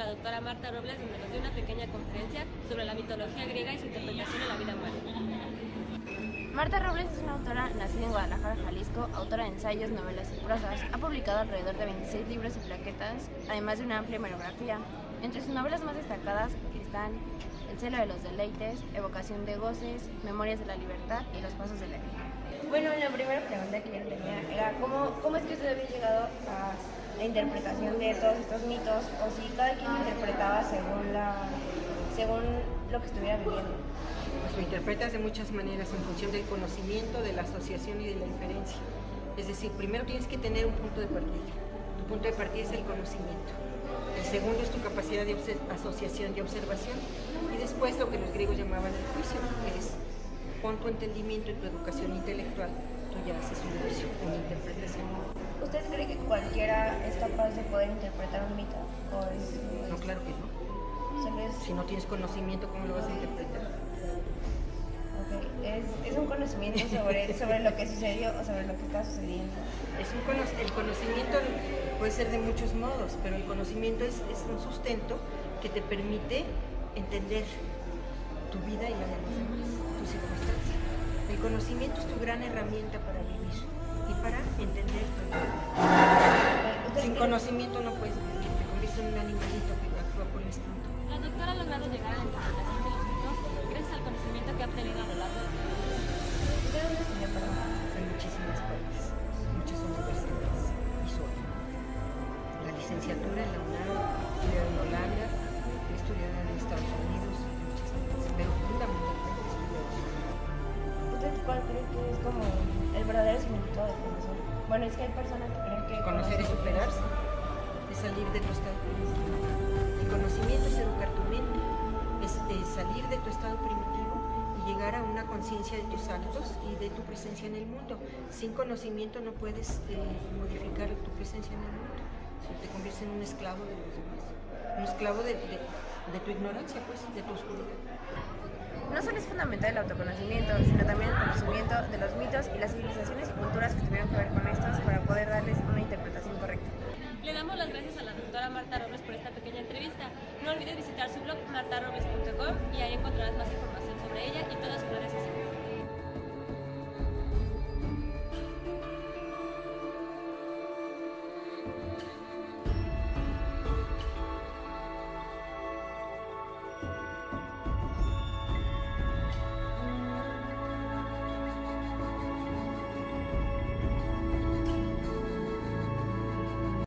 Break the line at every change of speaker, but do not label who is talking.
doctora Marta Robles, donde nos dio una pequeña conferencia sobre la mitología griega y su interpretación en la vida humana.
Marta Robles es una autora nacida en Guadalajara, Jalisco, autora de ensayos, novelas y prosas. Ha publicado alrededor de 26 libros y plaquetas, además de una amplia monografía. Entre sus novelas más destacadas están El celo de los deleites, Evocación de goces, Memorias de la libertad y Los pasos de la vida.
Bueno, la primera pregunta que yo tenía era ¿cómo, cómo es que usted había llegado a la interpretación de todos estos mitos o si cada quien interpretaba según, la, según lo que estuviera viviendo?
Pues lo interpretas de muchas maneras en función del conocimiento, de la asociación y de la inferencia. Es decir, primero tienes que tener un punto de partida. Tu punto de partida es el conocimiento. El segundo es tu capacidad de asociación y observación. Y después lo que los griegos llamaban el juicio, es con tu entendimiento y tu educación intelectual, tú ya haces un juicio, una interpretación.
¿Usted cree que cualquiera es capaz de poder interpretar un mito?
No, claro que no. Si no tienes conocimiento, ¿cómo lo vas a interpretar?
Es, es, un conocimiento sobre, sobre lo que sucedió o sobre lo que está sucediendo.
Es un el conocimiento puede ser de muchos modos, pero el conocimiento es, es un sustento que te permite entender tu vida y la de los demás, tus circunstancias. El conocimiento es tu gran herramienta para vivir conocimiento no puedes vivir, te conviertes en un animalito que actúa por instinto.
La doctora ha logrado llegar a la interpretación de los mitos gracias al conocimiento que ha obtenido a lo largo de su vida.
¿De dónde estudió, perdón?
En muchísimas partes, muchas universidades y solo. La licenciatura en la UNAM, estudiada en Holanda, estudiada en Estados Unidos, pero fundamentalmente
¿Usted cuál cree que es como el verdadero significado de conocer? Bueno, es que hay personas que creen que...
Conocer es superarse, salir de tu estado primitivo. El conocimiento es educar tu mente, es, salir de tu estado primitivo y llegar a una conciencia de tus actos y de tu presencia en el mundo. Sin conocimiento no puedes eh, modificar tu presencia en el mundo. te conviertes en un esclavo de los demás, un esclavo de, de de tu ignorancia, pues, de tu oscuridad.
No solo es fundamental el autoconocimiento, sino también el conocimiento de los mitos y las civilizaciones y culturas que tuvieron que ver con
la doctora Marta Robles por esta pequeña entrevista. No olvides visitar su blog martarobles.com y ahí encontrarás más información